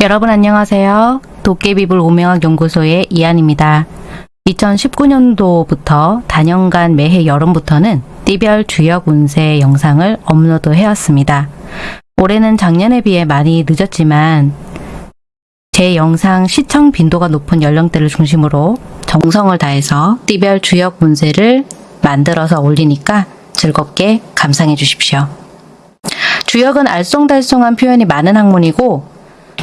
여러분 안녕하세요. 도깨비불 오명학 연구소의 이한입니다. 2019년도부터 단연간 매해 여름부터는 띠별 주역 운세 영상을 업로드 해왔습니다. 올해는 작년에 비해 많이 늦었지만 제 영상 시청 빈도가 높은 연령대를 중심으로 정성을 다해서 띠별 주역 운세를 만들어서 올리니까 즐겁게 감상해 주십시오. 주역은 알쏭달쏭한 표현이 많은 학문이고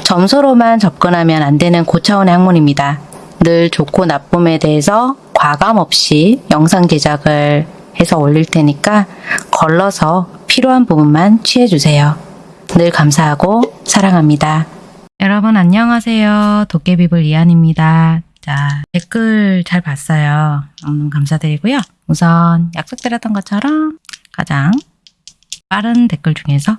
점수로만 접근하면 안 되는 고차원의 학문입니다. 늘 좋고 나쁨에 대해서 과감 없이 영상 제작을 해서 올릴 테니까 걸러서 필요한 부분만 취해주세요. 늘 감사하고 사랑합니다. 여러분 안녕하세요. 도깨비불 이한입니다. 자, 댓글 잘 봤어요. 너무 감사드리고요. 우선 약속드렸던 것처럼 가장 빠른 댓글 중에서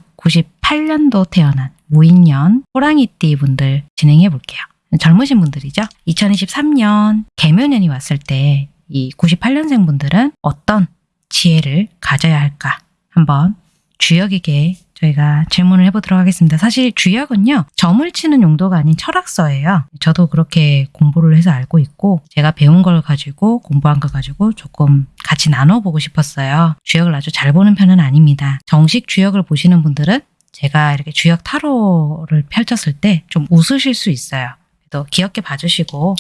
98년도 태어난 무인년 호랑이띠 분들 진행해 볼게요. 젊으신 분들이죠. 2023년 개묘년이 왔을 때 이 98년생 분들은 어떤 지혜를 가져야 할까 한번 주역에게 저희가 질문을 해보도록 하겠습니다. 사실 주역은요, 점을 치는 용도가 아닌 철학서예요. 저도 그렇게 공부를 해서 알고 있고, 제가 배운 걸 가지고, 공부한 걸 가지고 조금 같이 나눠보고 싶었어요. 주역을 아주 잘 보는 편은 아닙니다. 정식 주역을 보시는 분들은 제가 이렇게 주역 타로를 펼쳤을 때 좀 웃으실 수 있어요. 또 귀엽게 봐주시고,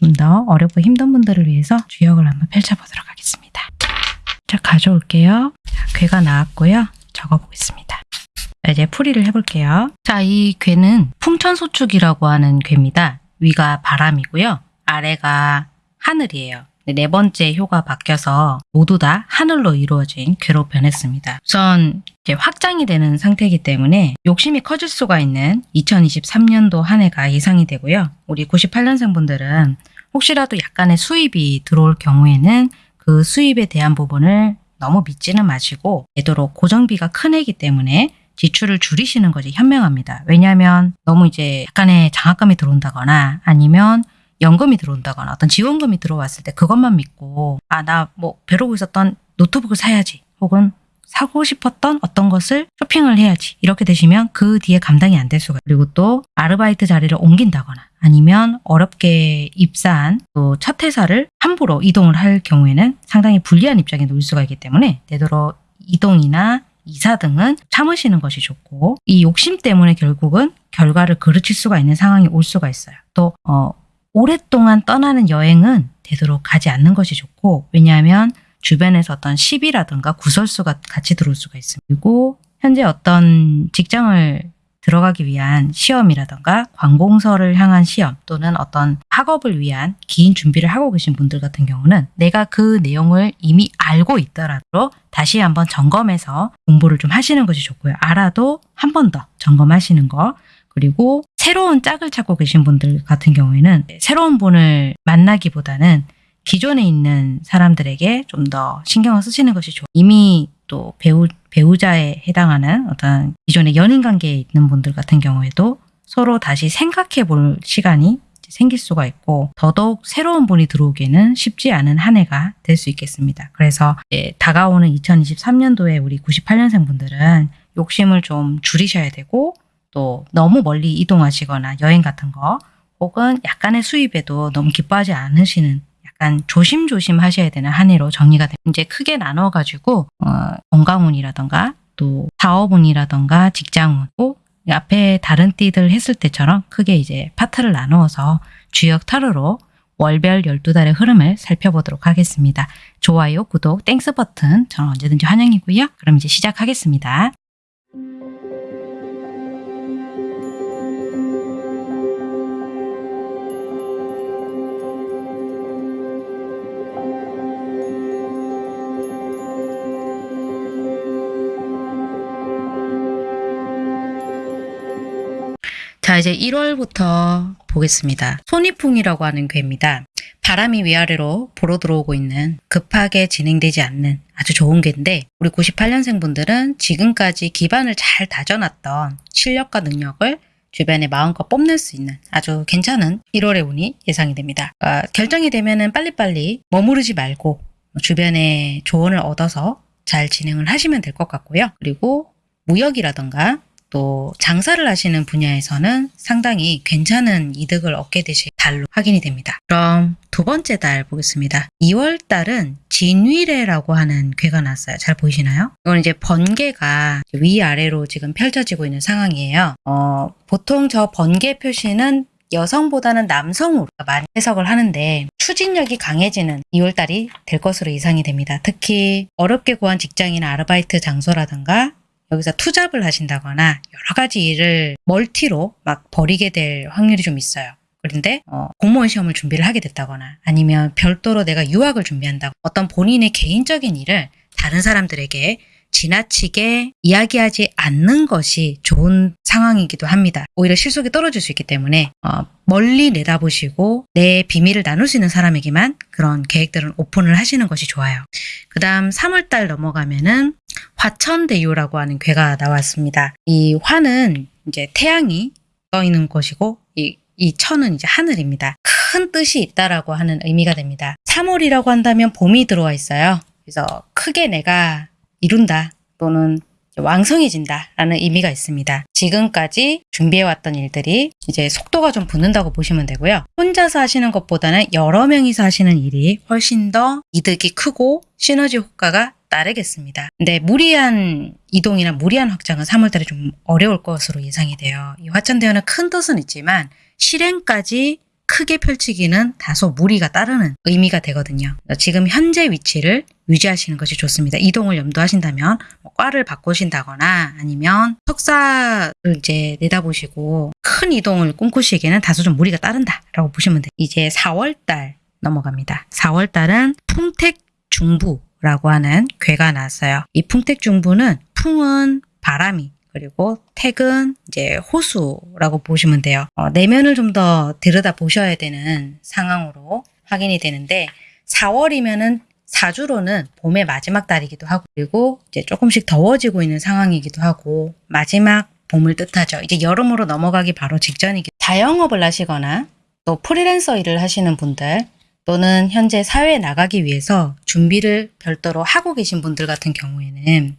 좀 더 어렵고 힘든 분들을 위해서 주역을 한번 펼쳐보도록 하겠습니다. 자, 가져올게요. 자, 괴가 나왔고요. 적어보겠습니다. 자, 이제 풀이를 해볼게요. 자, 이 괴는 풍천소축이라고 하는 괴입니다. 위가 바람이고요. 아래가 하늘이에요. 네 번째 효가 바뀌어서 모두 다 하늘로 이루어진 괴로 변했습니다. 우선 확장이 되는 상태이기 때문에 욕심이 커질 수가 있는 2023년도 한 해가 예상이 되고요. 우리 98년생 분들은 혹시라도 약간의 수입이 들어올 경우에는 그 수입에 대한 부분을 너무 믿지는 마시고 되도록 고정비가 큰 해이기 때문에 지출을 줄이시는 것이 현명합니다. 왜냐하면 너무 이제 약간의 장학금이 들어온다거나 아니면 연금이 들어온다거나 어떤 지원금이 들어왔을 때 그것만 믿고 아 나뭐 벼르고 있었던 노트북을 사야지 혹은 사고 싶었던 어떤 것을 쇼핑을 해야지 이렇게 되시면 그 뒤에 감당이 안 될 수가 그리고 또 아르바이트 자리를 옮긴다거나 아니면 어렵게 입사한 또 첫 회사를 함부로 이동을 할 경우에는 상당히 불리한 입장에 놓일 수가 있기 때문에 되도록 이동이나 이사 등은 참으시는 것이 좋고 이 욕심 때문에 결국은 결과를 그르칠 수가 있는 상황이 올 수가 있어요. 또 어, 오랫동안 떠나는 여행은 되도록 가지 않는 것이 좋고 왜냐하면 주변에서 어떤 시비라든가 구설수가 같이 들어올 수가 있습니다. 그리고 현재 어떤 직장을 들어가기 위한 시험이라든가 관공서를 향한 시험 또는 어떤 학업을 위한 긴 준비를 하고 계신 분들 같은 경우는 내가 그 내용을 이미 알고 있더라도 다시 한번 점검해서 공부를 좀 하시는 것이 좋고요. 알아도 한 번 더 점검하시는 거 그리고 새로운 짝을 찾고 계신 분들 같은 경우에는 새로운 분을 만나기보다는 기존에 있는 사람들에게 좀 더 신경을 쓰시는 것이 좋아요. 이미 또 배우, 배우자에 해당하는 어떤 기존의 연인 관계에 있는 분들 같은 경우에도 서로 다시 생각해 볼 시간이 생길 수가 있고 더더욱 새로운 분이 들어오기에는 쉽지 않은 한 해가 될 수 있겠습니다. 그래서 다가오는 2023년도에 우리 98년생 분들은 욕심을 좀 줄이셔야 되고 또 너무 멀리 이동하시거나 여행 같은 거 혹은 약간의 수입에도 너무 기뻐하지 않으시는 약간 조심조심 하셔야 되는 한 해로 정리가 됩니다. 이제 크게 나눠가지고 어, 건강운이라던가 또 사업운이라던가 직장운 꼭 앞에 다른 띠들 했을 때처럼 크게 이제 파트를 나누어서 주역 타로로 월별 12달의 흐름을 살펴보도록 하겠습니다. 좋아요, 구독, Thanks 버튼 저는 언제든지 환영이고요. 그럼 이제 시작하겠습니다. 자 이제 1월부터 보겠습니다. 손이풍이라고 하는 괴입니다. 바람이 위아래로 불어 들어오고 있는 급하게 진행되지 않는 아주 좋은 괴인데 우리 98년생 분들은 지금까지 기반을 잘 다져놨던 실력과 능력을 주변에 마음껏 뽐낼 수 있는 아주 괜찮은 1월의 운이 예상이 됩니다. 어, 결정이 되면 은 빨리빨리 머무르지 말고 주변에 조언을 얻어서 잘 진행을 하시면 될 것 같고요. 그리고 무역이라던가 또 장사를 하시는 분야에서는 상당히 괜찮은 이득을 얻게 되실 달로 확인이 됩니다. 그럼 두 번째 달 보겠습니다. 2월 달은 진위례라고 하는 괴가 났어요. 잘 보이시나요? 이건 이제 번개가 위아래로 지금 펼쳐지고 있는 상황이에요. 어, 보통 저 번개 표시는 여성보다는 남성으로 많이 해석을 하는데 추진력이 강해지는 2월달이 될 것으로 예상이 됩니다. 특히 어렵게 구한 직장이나 아르바이트 장소라든가 여기서 투잡을 하신다거나 여러 가지 일을 멀티로 막 벌이게 될 확률이 좀 있어요. 그런데 어, 공무원 시험을 준비를 하게 됐다거나 아니면 별도로 내가 유학을 준비한다고 어떤 본인의 개인적인 일을 다른 사람들에게 지나치게 이야기하지 않는 것이 좋은 상황이기도 합니다. 오히려 실속이 떨어질 수 있기 때문에 어, 멀리 내다보시고 내 비밀을 나눌 수 있는 사람에게만 그런 계획들은 오픈을 하시는 것이 좋아요. 그 다음 3월달 넘어가면은 화천대유라고 하는 괴가 나왔습니다. 이 화는 이제 태양이 떠 있는 것이고 이, 이 천은 이제 하늘입니다. 큰 뜻이 있다라고 하는 의미가 됩니다. 3월이라고 한다면 봄이 들어와 있어요. 그래서 크게 내가 이룬다 또는 왕성해진다 라는 의미가 있습니다. 지금까지 준비해왔던 일들이 이제 속도가 좀 붙는다고 보시면 되고요. 혼자서 하시는 것보다는 여러 명이서 하시는 일이 훨씬 더 이득이 크고 시너지 효과가 따르겠습니다. 근데 무리한 이동이나 무리한 확장은 3월달에 좀 어려울 것으로 예상이 돼요. 이 화천대유는 큰 뜻은 있지만 실행까지 크게 펼치기는 다소 무리가 따르는 의미가 되거든요. 지금 현재 위치를 유지하시는 것이 좋습니다. 이동을 염두하신다면 뭐 과를 바꾸신다거나 아니면 석사를 이제 내다보시고 큰 이동을 꿈꾸시기에는 다소 좀 무리가 따른다라고 보시면 돼요. 이제 4월달 넘어갑니다. 4월달은 풍택 중부 라고 하는 괴가 나왔어요. 이 풍택중부는 풍은 바람이 그리고 택은 이제 호수라고 보시면 돼요. 어, 내면을 좀 더 들여다 보셔야 되는 상황으로 확인이 되는데 4월이면은 사주로는 봄의 마지막 달이기도 하고 그리고 이제 조금씩 더워지고 있는 상황이기도 하고 마지막 봄을 뜻하죠. 이제 여름으로 넘어가기 바로 직전이기 자영업을 하시거나 또 프리랜서 일을 하시는 분들 또는 현재 사회에 나가기 위해서 준비를 별도로 하고 계신 분들 같은 경우에는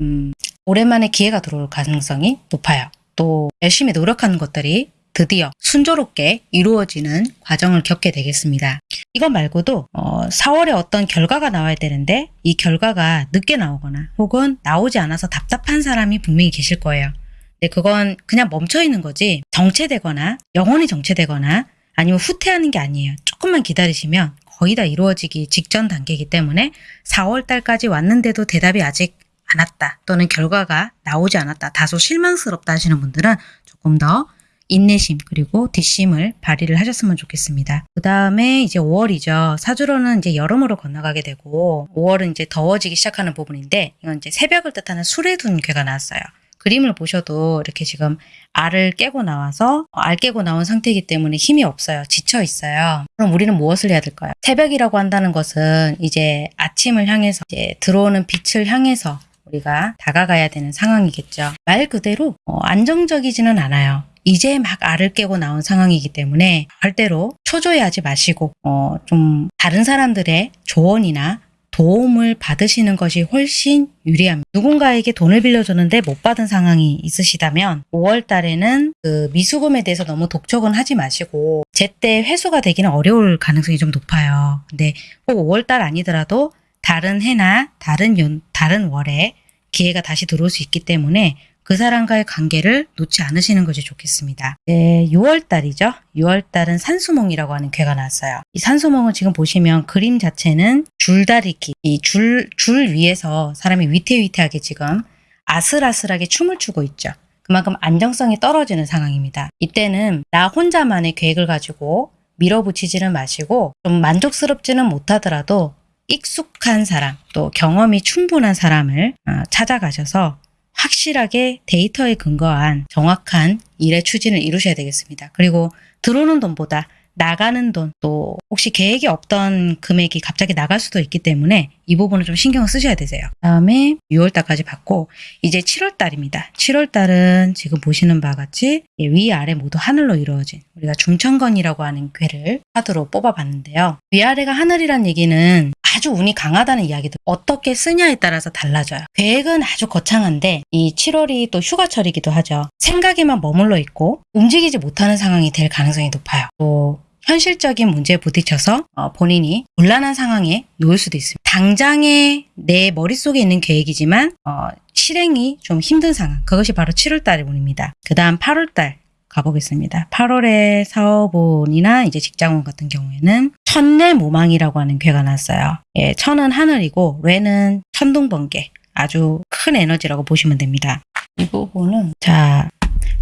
음, 오랜만에 기회가 들어올 가능성이 높아요. 또 열심히 노력하는 것들이 드디어 순조롭게 이루어지는 과정을 겪게 되겠습니다. 이것 말고도 어, 4월에 어떤 결과가 나와야 되는데 이 결과가 늦게 나오거나 혹은 나오지 않아서 답답한 사람이 분명히 계실 거예요. 근데 그건 그냥 멈춰 있는 거지 정체되거나 영원히 정체되거나 아니면 후퇴하는 게 아니에요. 조금만 기다리시면 거의 다 이루어지기 직전 단계이기 때문에 4월 달까지 왔는데도 대답이 아직 않았다 또는 결과가 나오지 않았다 다소 실망스럽다 하시는 분들은 조금 더 인내심 그리고 뒷심을 발휘를 하셨으면 좋겠습니다. 그 다음에 이제 5월이죠. 사주로는 이제 여름으로 건너가게 되고 5월은 이제 더워지기 시작하는 부분인데 이건 이제 새벽을 뜻하는 술에 둔 괴가 나왔어요. 그림을 보셔도 이렇게 지금 알을 깨고 나와서 알 깨고 나온 상태이기 때문에 힘이 없어요. 지쳐 있어요. 그럼 우리는 무엇을 해야 될까요? 새벽이라고 한다는 것은 이제 아침을 향해서 이제 들어오는 빛을 향해서 우리가 다가가야 되는 상황이겠죠. 말 그대로 어, 안정적이지는 않아요. 이제 막 알을 깨고 나온 상황이기 때문에 절대로 초조해하지 마시고 어, 좀 다른 사람들의 조언이나 도움을 받으시는 것이 훨씬 유리합니다. 누군가에게 돈을 빌려줬는데 못 받은 상황이 있으시다면 5월 달에는 그 미수금에 대해서 너무 독촉은 하지 마시고 제때 회수가 되기는 어려울 가능성이 좀 높아요. 근데 꼭 5월 달 아니더라도 다른 해나 다른 연, 다른 월에 기회가 다시 들어올 수 있기 때문에 그 사람과의 관계를 놓지 않으시는 것이 좋겠습니다. 네, 6월 달이죠. 6월 달은 산수몽이라고 하는 괴가 나왔어요. 이 산수몽은 지금 보시면 그림 자체는 줄다리기, 이 줄, 줄 위에서 사람이 위태위태하게 지금 아슬아슬하게 춤을 추고 있죠. 그만큼 안정성이 떨어지는 상황입니다. 이때는 나 혼자만의 계획을 가지고 밀어붙이지는 마시고 좀 만족스럽지는 못하더라도 익숙한 사람 또 경험이 충분한 사람을 어, 찾아가셔서 확실하게 데이터에 근거한 정확한 일의 추진을 이루셔야 되겠습니다. 그리고 들어오는 돈보다 나가는 돈, 또 혹시 계획이 없던 금액이 갑자기 나갈 수도 있기 때문에 이 부분을 좀 신경을 쓰셔야 되세요. 다음에 6월달까지 받고 이제 7월달입니다. 7월달은 지금 보시는 바와 같이 위아래 모두 하늘로 이루어진 우리가 중천건이라고 하는 괴를 카드로 뽑아봤는데요. 위아래가 하늘이란 얘기는 아주 운이 강하다는 이야기도 어떻게 쓰냐에 따라서 달라져요. 계획은 아주 거창한데 이 7월이 또 휴가철이기도 하죠. 생각에만 머물러 있고 움직이지 못하는 상황이 될 가능성이 높아요. 또 현실적인 문제에 부딪혀서 어, 본인이 곤란한 상황에 놓일 수도 있습니다. 당장에 내 머릿속에 있는 계획이지만 어, 실행이 좀 힘든 상황. 그것이 바로 7월달의 운입니다. 그 다음 8월달 가보겠습니다. 8월에 사업운이나 이제 직장운 같은 경우에는 천내 모망이라고 하는 괴가 났어요. 예, 천은 하늘이고 뇌는 천둥번개. 아주 큰 에너지라고 보시면 됩니다. 이 부분은 자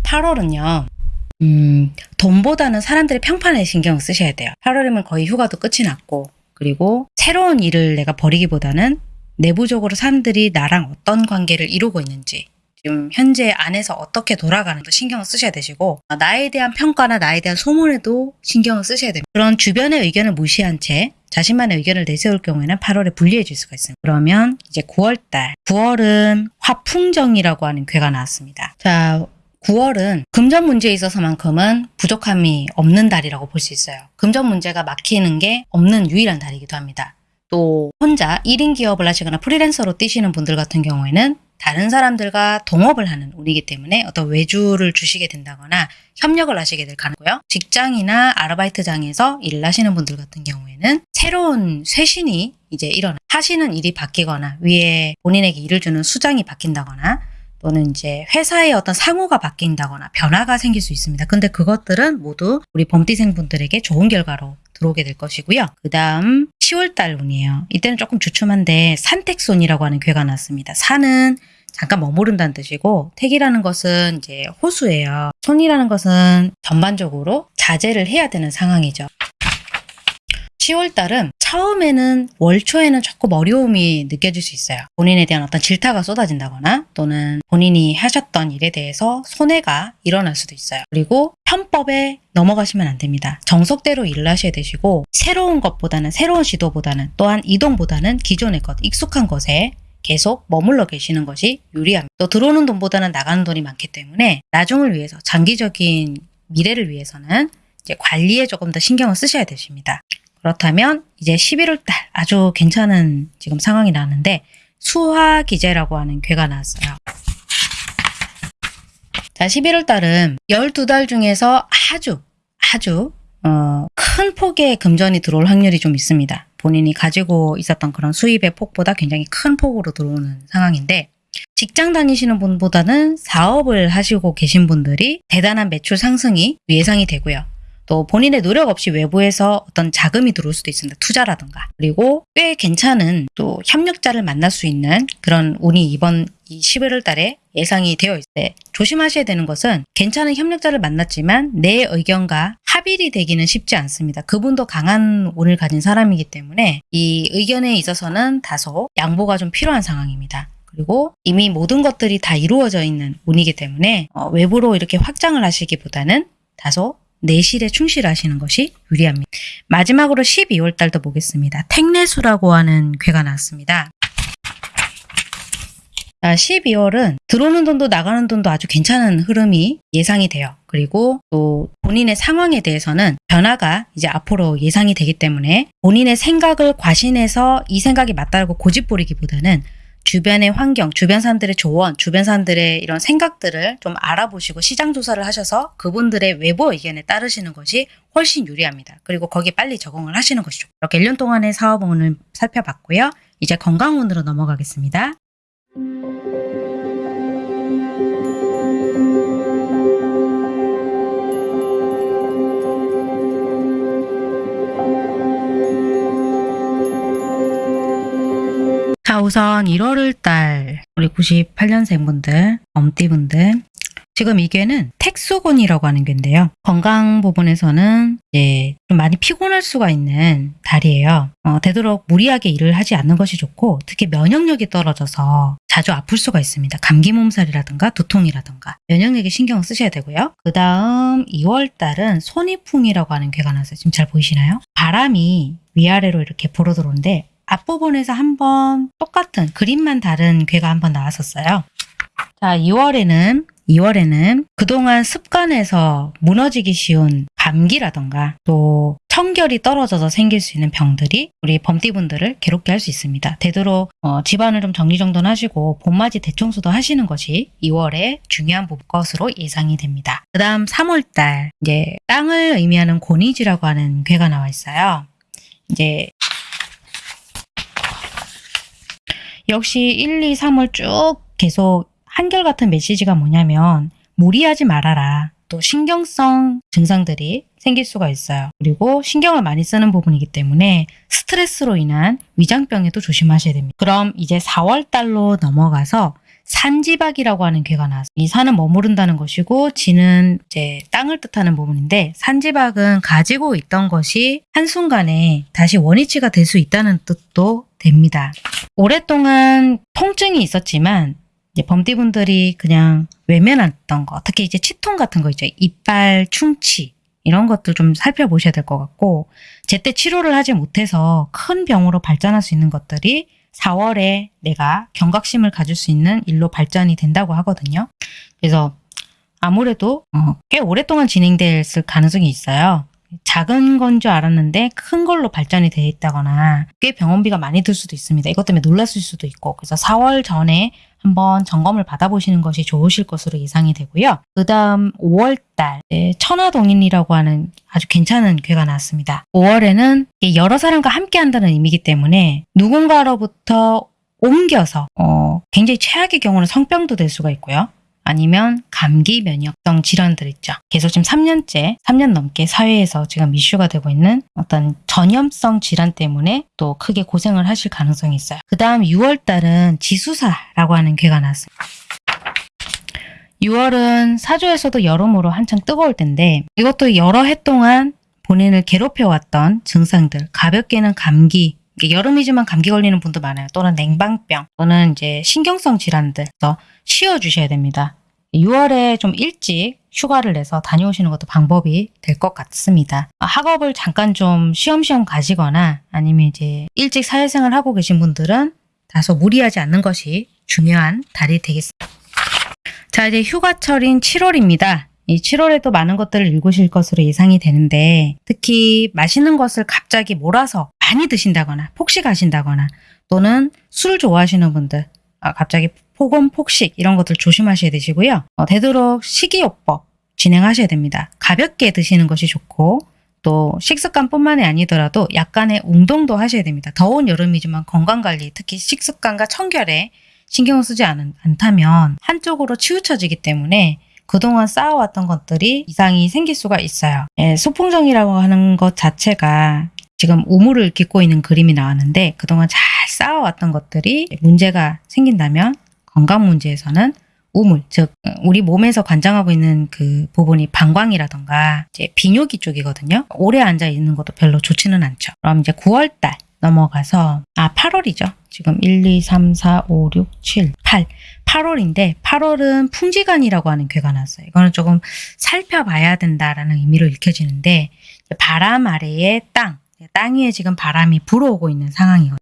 8월은요. 음, 돈보다는 사람들의 평판에 신경을 쓰셔야 돼요. 8월이면 거의 휴가도 끝이 났고 그리고 새로운 일을 내가 벌이기보다는 내부적으로 사람들이 나랑 어떤 관계를 이루고 있는지 지금 현재 안에서 어떻게 돌아가는지 신경을 쓰셔야 되시고 어, 나에 대한 평가나 나에 대한 소문에도 신경을 쓰셔야 됩니다. 그런 주변의 의견을 무시한 채 자신만의 의견을 내세울 경우에는 8월에 불리해질 수가 있습니다. 그러면 이제 9월달 9월은 화풍정이라고 하는 괴가 나왔습니다. 자 9월은 금전 문제에 있어서만큼은 부족함이 없는 달이라고 볼 수 있어요. 금전 문제가 막히는 게 없는 유일한 달이기도 합니다. 또 혼자 1인 기업을 하시거나 프리랜서로 뛰시는 분들 같은 경우에는 다른 사람들과 동업을 하는 운이기 때문에 어떤 외주를 주시게 된다거나 협력을 하시게 될 가능고요. 직장이나 아르바이트장에서 일을 하시는 분들 같은 경우에는 새로운 쇄신이 이제 일어나 하시는 일이 바뀌거나 위에 본인에게 일을 주는 수장이 바뀐다거나 또는 이제 회사의 어떤 상호가 바뀐다거나 변화가 생길 수 있습니다. 근데 그것들은 모두 우리 범띠생 분들에게 좋은 결과로 들어오게 될 것이고요. 그 다음 10월달 운이에요. 이때는 조금 주춤한데 산택손이라고 하는 괴가 났습니다. 산은 잠깐 머무른다는 뜻이고 택이라는 것은 이제 호수예요. 손이라는 것은 전반적으로 자제를 해야 되는 상황이죠. 10월달은 처음에는 월초에는 조금 어려움이 느껴질 수 있어요. 본인에 대한 어떤 질타가 쏟아진다거나 또는 본인이 하셨던 일에 대해서 손해가 일어날 수도 있어요. 그리고 편법에 넘어가시면 안 됩니다. 정석대로 일을 하셔야 되시고 새로운 것보다는 새로운 시도보다는 또한 이동보다는 기존의 것, 익숙한 것에 계속 머물러 계시는 것이 유리합니다. 또 들어오는 돈보다는 나가는 돈이 많기 때문에 나중을 위해서 장기적인 미래를 위해서는 관리에 조금 더 신경을 쓰셔야 되십니다. 그렇다면 이제 11월 달 아주 괜찮은 지금 상황이 나는데 수화 기제라고 하는 괴가 나왔어요. 자, 11월 달은 12달 중에서 아주 아주 어, 큰 폭의 금전이 들어올 확률이 좀 있습니다. 본인이 가지고 있었던 그런 수입의 폭보다 굉장히 큰 폭으로 들어오는 상황인데 직장 다니시는 분보다는 사업을 하시고 계신 분들이 대단한 매출 상승이 예상이 되고요. 또 본인의 노력 없이 외부에서 어떤 자금이 들어올 수도 있습니다. 투자라든가. 그리고 꽤 괜찮은 또 협력자를 만날 수 있는 그런 운이 이번 이 11월 달에 예상이 되어 있을 때 조심하셔야 되는 것은 괜찮은 협력자를 만났지만 내 의견과 합일이 되기는 쉽지 않습니다. 그분도 강한 운을 가진 사람이기 때문에 이 의견에 있어서는 다소 양보가 좀 필요한 상황입니다. 그리고 이미 모든 것들이 다 이루어져 있는 운이기 때문에 어, 외부로 이렇게 확장을 하시기보다는 다소 내실에 충실하시는 것이 유리합니다. 마지막으로 12월 달도 보겠습니다. 택내수라고 하는 괴가 나왔습니다. 자, 12월은 들어오는 돈도 나가는 돈도 아주 괜찮은 흐름이 예상이 돼요. 그리고 또 본인의 상황에 대해서는 변화가 이제 앞으로 예상이 되기 때문에 본인의 생각을 과신해서 이 생각이 맞다고 고집부리기보다는 주변의 환경, 주변 사람들의 조언, 주변 사람들의 이런 생각들을 좀 알아보시고 시장 조사를 하셔서 그분들의 외부 의견에 따르시는 것이 훨씬 유리합니다. 그리고 거기에 빨리 적응을 하시는 것이죠. 이렇게 1년 동안의 사업운을 살펴봤고요. 이제 건강운으로 넘어가겠습니다. 자, 우선 1월 달 우리 98년생 분들, 엄띠 분들 지금 이 괴는 택수곤이라고 하는 괴인데요. 건강 부분에서는 이제 좀 많이 피곤할 수가 있는 달이에요. 어, 되도록 무리하게 일을 하지 않는 것이 좋고 특히 면역력이 떨어져서 자주 아플 수가 있습니다. 감기 몸살이라든가 두통이라든가 면역력에 신경을 쓰셔야 되고요. 그 다음 2월 달은 손이풍이라고 하는 괴가 나서 지금 잘 보이시나요? 바람이 위아래로 이렇게 불어 들어오는데 앞부분에서 한번 똑같은 그림만 다른 괴가 한번 나왔었어요. 자, 2월에는 2월에는 그동안 습관에서 무너지기 쉬운 감기라던가 또 청결이 떨어져서 생길 수 있는 병들이 우리 범띠분들을 괴롭게 할 수 있습니다. 되도록 어, 집안을 좀 정리정돈하시고 봄맞이 대청소도 하시는 것이 2월에 중요한 것으로 예상이 됩니다. 그 다음 3월달 이제 땅을 의미하는 고니지라고 하는 괴가 나와 있어요. 이제 역시 1, 2, 3월 쭉 계속 한결같은 메시지가 뭐냐면 무리하지 말아라. 또 신경성 증상들이 생길 수가 있어요. 그리고 신경을 많이 쓰는 부분이기 때문에 스트레스로 인한 위장병에도 조심하셔야 됩니다. 그럼 이제 4월 달로 넘어가서 산지박이라고 하는 괴가 나왔어요. 이 산은 머무른다는 것이고 지는 이제 땅을 뜻하는 부분인데 산지박은 가지고 있던 것이 한순간에 다시 원위치가 될 수 있다는 뜻도 됩니다. 오랫동안 통증이 있었지만 범띠분들이 그냥 외면했던 거, 특히 이제 치통 같은 거 있죠. 이빨 충치 이런 것들 좀 살펴보셔야 될 것 같고 제때 치료를 하지 못해서 큰 병으로 발전할 수 있는 것들이 4월에 내가 경각심을 가질 수 있는 일로 발전이 된다고 하거든요. 그래서 아무래도 어, 꽤 오랫동안 진행됐을 가능성이 있어요. 작은 건 줄 알았는데 큰 걸로 발전이 돼 있다거나 꽤 병원비가 많이 들 수도 있습니다. 이것 때문에 놀랐을 수도 있고 그래서 4월 전에 한번 점검을 받아보시는 것이 좋으실 것으로 예상이 되고요. 그 다음 5월달 천하동인이라고 하는 아주 괜찮은 괴가 나왔습니다. 5월에는 여러 사람과 함께 한다는 의미이기 때문에 누군가로부터 옮겨서 어, 굉장히 최악의 경우는 성병도 될 수가 있고요. 아니면 감기 면역성 질환들 있죠. 계속 지금 3년째, 3년 넘게 사회에서 지금 이슈가 되고 있는 어떤 전염성 질환 때문에 또 크게 고생을 하실 가능성이 있어요. 그 다음 6월 달은 지수사라고 하는 괴가 나왔습니다. 6월은 사주에서도 여름으로 한창 뜨거울 텐데 이것도 여러 해 동안 본인을 괴롭혀왔던 증상들, 가볍게는 감기, 여름이지만 감기 걸리는 분도 많아요. 또는 냉방병, 또는 이제 신경성 질환들, 더 쉬어주셔야 됩니다. 6월에 좀 일찍 휴가를 내서 다녀오시는 것도 방법이 될 것 같습니다. 학업을 잠깐 좀 쉬엄쉬엄 가시거나 아니면 이제 일찍 사회생활 하고 계신 분들은 다소 무리하지 않는 것이 중요한 달이 되겠습니다. 자 이제 휴가철인 7월입니다. 이 7월에도 많은 것들을 읽으실 것으로 예상이 되는데 특히 맛있는 것을 갑자기 몰아서 많이 드신다거나 폭식하신다거나 또는 술 좋아하시는 분들 아, 갑자기 폭언, 폭식 이런 것들 조심하셔야 되시고요. 어, 되도록 식이요법 진행하셔야 됩니다. 가볍게 드시는 것이 좋고 또 식습관뿐만이 아니더라도 약간의 운동도 하셔야 됩니다. 더운 여름이지만 건강관리 특히 식습관과 청결에 신경을 쓰지 않, 않다면 한쪽으로 치우쳐지기 때문에 그동안 쌓아왔던 것들이 이상이 생길 수가 있어요. 예, 소풍정이라고 하는 것 자체가 지금 우물을 깃고 있는 그림이 나왔는데 그동안 잘 쌓아왔던 것들이 문제가 생긴다면 건강 문제에서는 우물, 즉 우리 몸에서 관장하고 있는 그 부분이 방광이라던가 이제 비뇨기 쪽이거든요. 오래 앉아 있는 것도 별로 좋지는 않죠. 그럼 이제 9월 달 넘어가서 아 8월이죠. 지금 1, 2, 3, 4, 5, 6, 7, 8 8월인데 8월은 풍지간이라고 하는 괴가 났어요. 이거는 조금 살펴봐야 된다라는 의미로 읽혀지는데 바람 아래의 땅 땅 위에 지금 바람이 불어오고 있는 상황이거든요.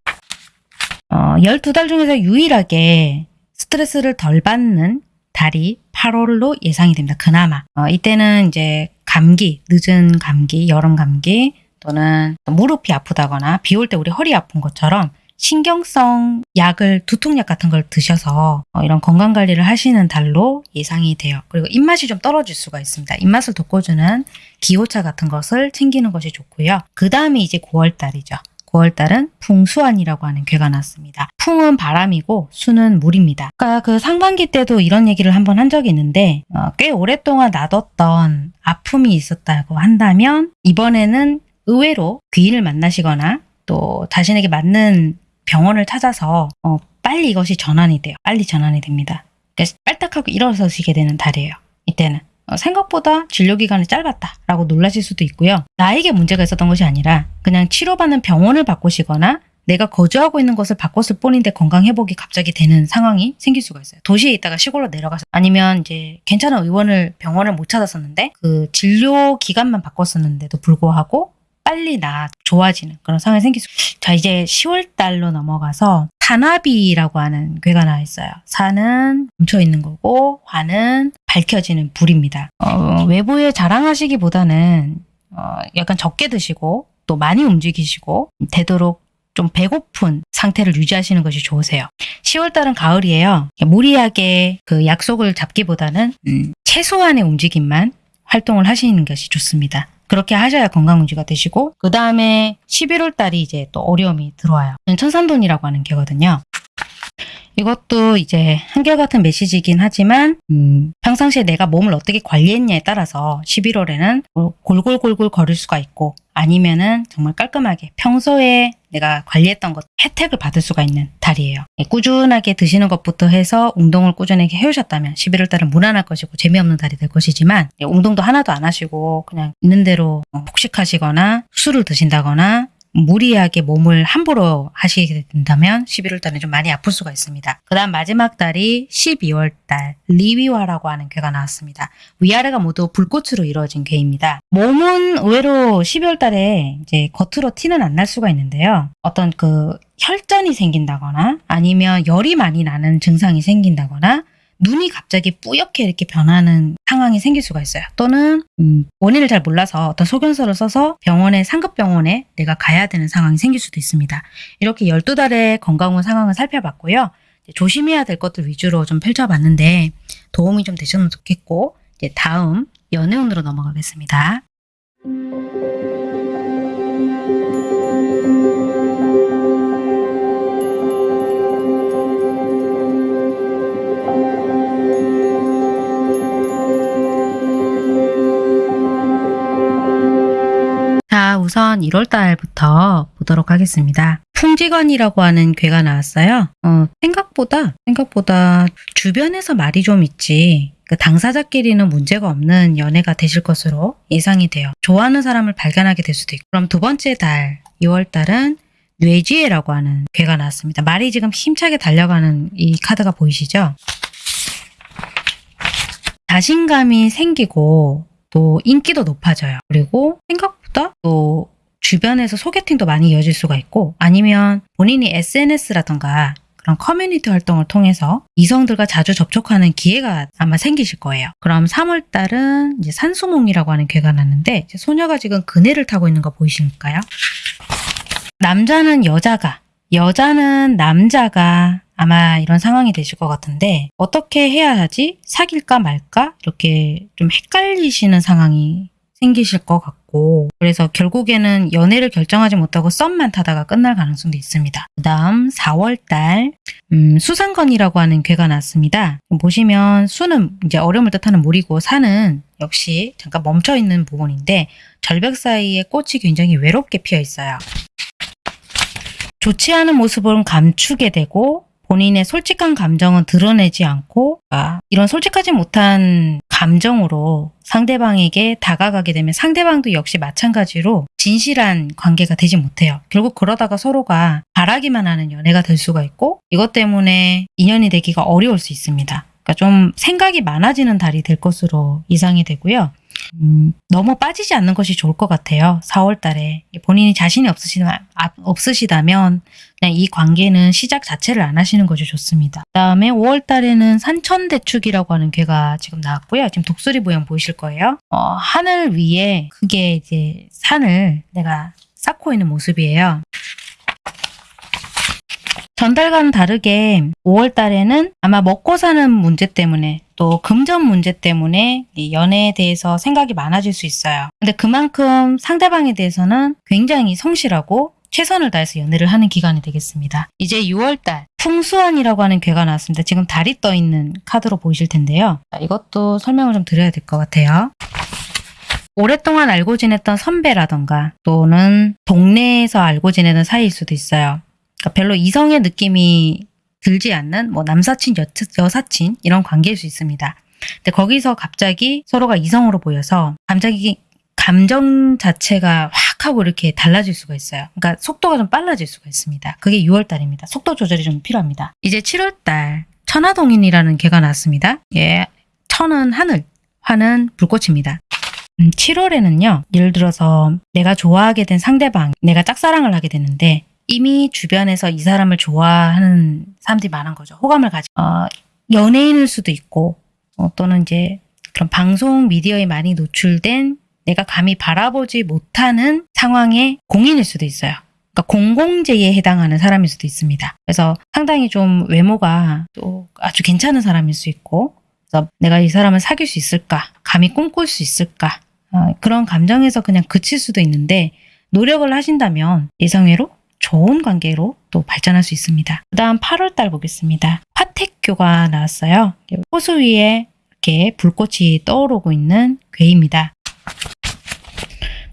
어, 12달 중에서 유일하게 스트레스를 덜 받는 달이 8월로 예상이 됩니다. 그나마. 어, 이때는 이제 감기, 늦은 감기, 여름 감기 또는 무릎이 아프다거나 비 올 때 우리 허리 아픈 것처럼 신경성 약을 두통약 같은 걸 드셔서 어, 이런 건강관리를 하시는 달로 예상이 돼요. 그리고 입맛이 좀 떨어질 수가 있습니다. 입맛을 돋궈주는 기호차 같은 것을 챙기는 것이 좋고요. 그 다음에 이제 9월달이죠. 9월달은 풍수안이라고 하는 괴가 났습니다. 풍은 바람이고 수는 물입니다. 아까 그 상반기 때도 이런 얘기를 한번 한 적이 있는데 어, 꽤 오랫동안 놔뒀던 아픔이 있었다고 한다면 이번에는 의외로 귀인을 만나시거나 또 자신에게 맞는 병원을 찾아서 어, 빨리 이것이 전환이 돼요. 빨리 전환이 됩니다. 그래서 빨딱하고 일어서시게 되는 달이에요. 이때는. 어, 생각보다 진료기간이 짧았다 라고 놀라실 수도 있고요. 나에게 문제가 있었던 것이 아니라 그냥 치료받는 병원을 바꾸시거나 내가 거주하고 있는 것을 바꿨을 뿐인데 건강 회복이 갑자기 되는 상황이 생길 수가 있어요. 도시에 있다가 시골로 내려가서 아니면 이제 괜찮은 의원을 병원을 못 찾았었는데 그 진료 기간만 바꿨었는데도 불구하고 빨리 나 좋아지는 그런 상황이 생길 수. 자 이제 10월 달로 넘어가서 산화비라고 하는 괴가 나와 있어요. 산은 멈춰 있는 거고 화는 밝혀지는 불입니다. 어, 외부에 자랑하시기보다는 어, 약간 적게 드시고 또 많이 움직이시고 되도록 좀 배고픈 상태를 유지하시는 것이 좋으세요. 10월달은 가을이에요. 무리하게 그 약속을 잡기보다는 음, 최소한의 움직임만 활동을 하시는 것이 좋습니다. 그렇게 하셔야 건강 유지가 되시고 그 다음에 11월 달이 이제 또 어려움이 들어와요. 천산돈이라고 하는 게거든요. 이것도 이제 한결같은 메시지이긴 하지만 음, 평상시에 내가 몸을 어떻게 관리했냐에 따라서 11월에는 골골골골 거릴 수가 있고 아니면은 정말 깔끔하게 평소에 내가 관리했던 것 혜택을 받을 수가 있는 달이에요. 예, 꾸준하게 드시는 것부터 해서 운동을 꾸준하게 해오셨다면 11월 달은 무난할 것이고 재미없는 달이 될 것이지만 예, 운동도 하나도 안 하시고 그냥 있는 대로 어, 폭식하시거나 술을 드신다거나 무리하게 몸을 함부로 하시게 된다면 11월 달은 좀 많이 아플 수가 있습니다. 그 다음 마지막 달이 12월 달 리위화라고 하는 괴가 나왔습니다. 위아래가 모두 불꽃으로 이루어진 괴입니다. 몸은 의외로 12월 달에 이제 겉으로 티는 안 날 수가 있는데요. 어떤 그 혈전이 생긴다거나 아니면 열이 많이 나는 증상이 생긴다거나 눈이 갑자기 뿌옇게 이렇게 변하는 상황이 생길 수가 있어요. 또는 음, 원인을 잘 몰라서 어떤 소견서를 써서 병원에 상급 병원에 내가 가야 되는 상황이 생길 수도 있습니다. 이렇게 12달의 건강운 상황을 살펴봤고요. 조심해야 될 것들 위주로 좀 펼쳐봤는데 도움이 좀 되셨으면 좋겠고 이제 다음 연애운으로 넘어가겠습니다. 자, 우선 1월 달부터 보도록 하겠습니다. 풍지건이라고 하는 괴가 나왔어요. 어, 생각보다, 생각보다 주변에서 말이 좀 있지, 그 당사자끼리는 문제가 없는 연애가 되실 것으로 예상이 돼요. 좋아하는 사람을 발견하게 될 수도 있고. 그럼 두 번째 달, 2월 달은 뇌지혜라고 하는 괴가 나왔습니다. 말이 지금 힘차게 달려가는 이 카드가 보이시죠? 자신감이 생기고 또 인기도 높아져요. 그리고 생각 보다 또 주변에서 소개팅도 많이 이어질 수가 있고 아니면 본인이 SNS라던가 그런 커뮤니티 활동을 통해서 이성들과 자주 접촉하는 기회가 아마 생기실 거예요. 그럼 3월 달은 이제 산수몽이라고 하는 괴가 났는데 소녀가 지금 그네를 타고 있는 거 보이실까요? 남자는 여자가, 여자는 남자가 아마 이런 상황이 되실 것 같은데 어떻게 해야 하지? 사귈까 말까? 이렇게 좀 헷갈리시는 상황이 생기실 것 같고 그래서 결국에는 연애를 결정하지 못하고 썸만 타다가 끝날 가능성도 있습니다. 그 다음 4월달 음, 수상건이라고 하는 괴가 났습니다. 보시면 수는 이제 어려움을 뜻하는 물이고 산은 역시 잠깐 멈춰 있는 부분인데 절벽 사이에 꽃이 굉장히 외롭게 피어 있어요. 좋지 않은 모습은 감추게 되고 본인의 솔직한 감정은 드러내지 않고 아, 이런 솔직하지 못한 감정으로 상대방에게 다가가게 되면 상대방도 역시 마찬가지로 진실한 관계가 되지 못해요. 결국 그러다가 서로가 바라기만 하는 연애가 될 수가 있고 이것 때문에 인연이 되기가 어려울 수 있습니다. 그러니까 좀 생각이 많아지는 달이 될 것으로 예상이 되고요. 음, 너무 빠지지 않는 것이 좋을 것 같아요. 4월 달에. 본인이 자신이 없으시다면, 없으시다면 그냥 이 관계는 시작 자체를 안 하시는 것이 좋습니다. 그 다음에 5월 달에는 산천대축이라고 하는 괴가 지금 나왔고요. 지금 독수리 모양 보이실 거예요. 어, 하늘 위에 그게 이제 산을 내가 쌓고 있는 모습이에요. 전달과는 다르게 5월 달에는 아마 먹고 사는 문제 때문에 또 금전 문제 때문에 이 연애에 대해서 생각이 많아질 수 있어요. 근데 그만큼 상대방에 대해서는 굉장히 성실하고 최선을 다해서 연애를 하는 기간이 되겠습니다. 이제 6월달 풍수원이라고 하는 괴가 나왔습니다. 지금 달이 떠 있는 카드로 보이실 텐데요. 이것도 설명을 좀 드려야 될 것 같아요. 오랫동안 알고 지냈던 선배라던가 또는 동네에서 알고 지내는 사이일 수도 있어요. 그러니까 별로 이성의 느낌이 들지 않는 뭐 남사친, 여, 여사친 이런 관계일 수 있습니다. 근데 거기서 갑자기 서로가 이성으로 보여서 갑자기 감정 자체가 확 하고 이렇게 달라질 수가 있어요. 그러니까 속도가 좀 빨라질 수가 있습니다. 그게 6월 달입니다. 속도 조절이 좀 필요합니다. 이제 7월 달 천하동인이라는 개가 나왔습니다. 예, 천은 하늘, 화는 불꽃입니다. 음, 7월에는요. 예를 들어서 내가 좋아하게 된 상대방, 내가 짝사랑을 하게 되는데 이미 주변에서 이 사람을 좋아하는 사람들이 많은 거죠. 호감을 가지. 어, 연예인일 수도 있고 어, 또는 이제 그런 방송 미디어에 많이 노출된 내가 감히 바라보지 못하는 상황의 공인일 수도 있어요. 그러니까 공공재에 해당하는 사람일 수도 있습니다. 그래서 상당히 좀 외모가 또 아주 괜찮은 사람일 수 있고 그래서 내가 이 사람을 사귈 수 있을까? 감히 꿈꿀 수 있을까? 어, 그런 감정에서 그냥 그칠 수도 있는데 노력을 하신다면 이성애로 좋은 관계로 또 발전할 수 있습니다. 그 다음 8월달 보겠습니다. 화택교가 나왔어요. 호수 위에 이렇게 불꽃이 떠오르고 있는 괴입니다.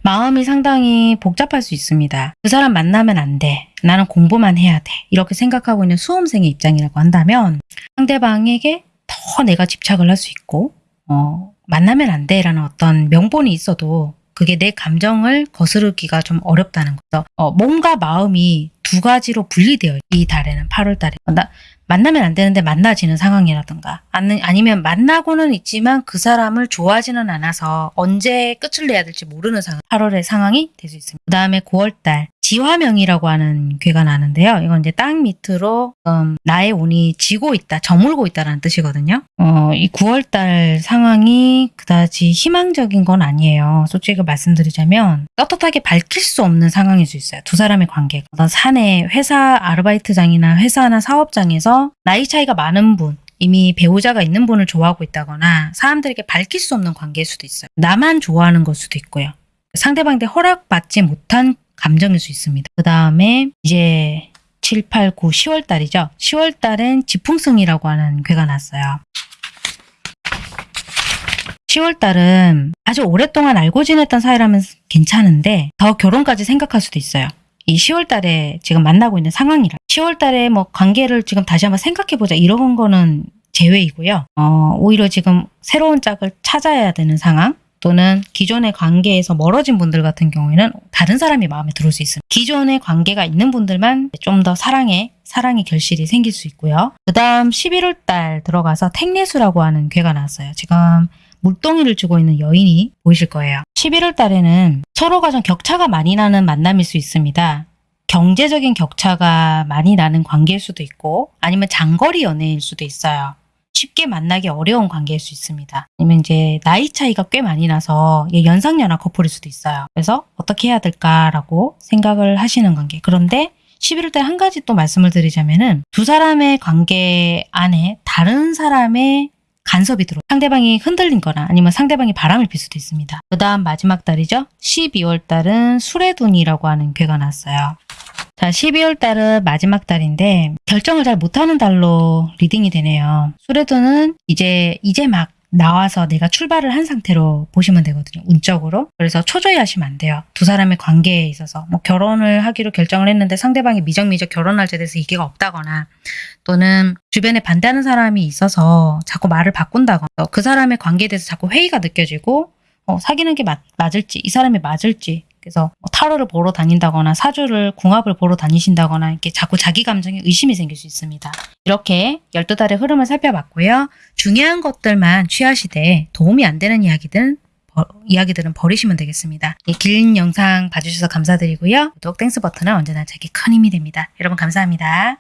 마음이 상당히 복잡할 수 있습니다. 그 사람 만나면 안 돼. 나는 공부만 해야 돼. 이렇게 생각하고 있는 수험생의 입장이라고 한다면 상대방에게 더 내가 집착을 할 수 있고 어, 만나면 안 돼라는 어떤 명분이 있어도 그게 내 감정을 거스르기가 좀 어렵다는 거죠. 어, 몸과 마음이 두 가지로 분리되어 있- 이 달에는 8월 달에 나, 만나면 안 되는데 만나지는 상황이라든가 아니, 아니 면 만나고는 있지만 그 사람을 좋아하지는 않아서 언제 끝을 내야 될지 모르는 상황 8월의 상황이 될 수 있습니다. 그 다음에 9월 달 지화명이라고 하는 괴가 나는데요. 이건 이제 땅 밑으로 음, 나의 운이 지고 있다, 저물고 있다라는 뜻이거든요. 어, 이 9월달 상황이 그다지 희망적인 건 아니에요. 솔직히 말씀드리자면 떳떳하게 밝힐 수 없는 상황일 수 있어요. 두 사람의 관계가. 어떤 사내 회사 아르바이트장이나 회사나 사업장에서 나이 차이가 많은 분, 이미 배우자가 있는 분을 좋아하고 있다거나 사람들에게 밝힐 수 없는 관계일 수도 있어요. 나만 좋아하는 걸 수도 있고요. 상대방한테 허락받지 못한 감정일 수 있습니다. 그 다음에 이제 7, 8, 9, 10월 달이죠. 10월 달엔 지풍승이라고 하는 괴가 났어요. 10월 달은 아주 오랫동안 알고 지냈던 사이라면 괜찮은데 더 결혼까지 생각할 수도 있어요. 이 10월 달에 지금 만나고 있는 상황이라 10월 달에 뭐 관계를 지금 다시 한번 생각해 보자 이런 거는 제외이고요. 어, 오히려 지금 새로운 짝을 찾아야 되는 상황 또는 기존의 관계에서 멀어진 분들 같은 경우에는 다른 사람이 마음에 들어올 수 있습니다. 기존의 관계가 있는 분들만 좀 더 사랑에 사랑의 결실이 생길 수 있고요. 그 다음 11월 달 들어가서 택내수라고 하는 괴가 나왔어요. 지금 물동이를 주고 있는 여인이 보이실 거예요. 11월 달에는 서로가 좀 격차가 많이 나는 만남일 수 있습니다. 경제적인 격차가 많이 나는 관계일 수도 있고 아니면 장거리 연애일 수도 있어요. 쉽게 만나기 어려운 관계일 수 있습니다. 아니면 이제 나이 차이가 꽤 많이 나서 연상연하 커플일 수도 있어요. 그래서 어떻게 해야 될까라고 생각을 하시는 관계. 그런데 11월 달한 가지 또 말씀을 드리자면은 두 사람의 관계 안에 다른 사람의 간섭이 들어 상대방이 흔들리거나 아니면 상대방이 바람을 필 수도 있습니다. 그 다음 마지막 달이죠. 12월 달은 수뢰둔이라고 하는 괘가 났어요. 자, 12월 달은 마지막 달인데 결정을 잘 못하는 달로 reading이 되네요. 수뢰둔은 이제 이제 막 나와서 내가 출발을 한 상태로 보시면 되거든요. 운적으로. 그래서 초조해 하시면 안 돼요. 두 사람의 관계에 있어서 뭐 결혼을 하기로 결정을 했는데 상대방이 미적미적 결혼 날짜에 대해서 이해가 없다거나 또는 주변에 반대하는 사람이 있어서 자꾸 말을 바꾼다거나 그 사람의 관계에 대해서 자꾸 회의가 느껴지고 어, 사귀는 게 맞, 맞을지 이 사람이 맞을지 그래서 뭐 타로를 보러 다닌다거나 사주를 궁합을 보러 다니신다거나 이렇게 자꾸 자기 감정에 의심이 생길 수 있습니다. 이렇게 12달의 흐름을 살펴봤고요. 중요한 것들만 취하시되 도움이 안 되는 이야기들은 버- 이야기들은 버리시면 되겠습니다. 이 긴 영상 봐주셔서 감사드리고요. 구독, Thanks 버튼은 언제나 제게 큰 힘이 됩니다. 여러분 감사합니다.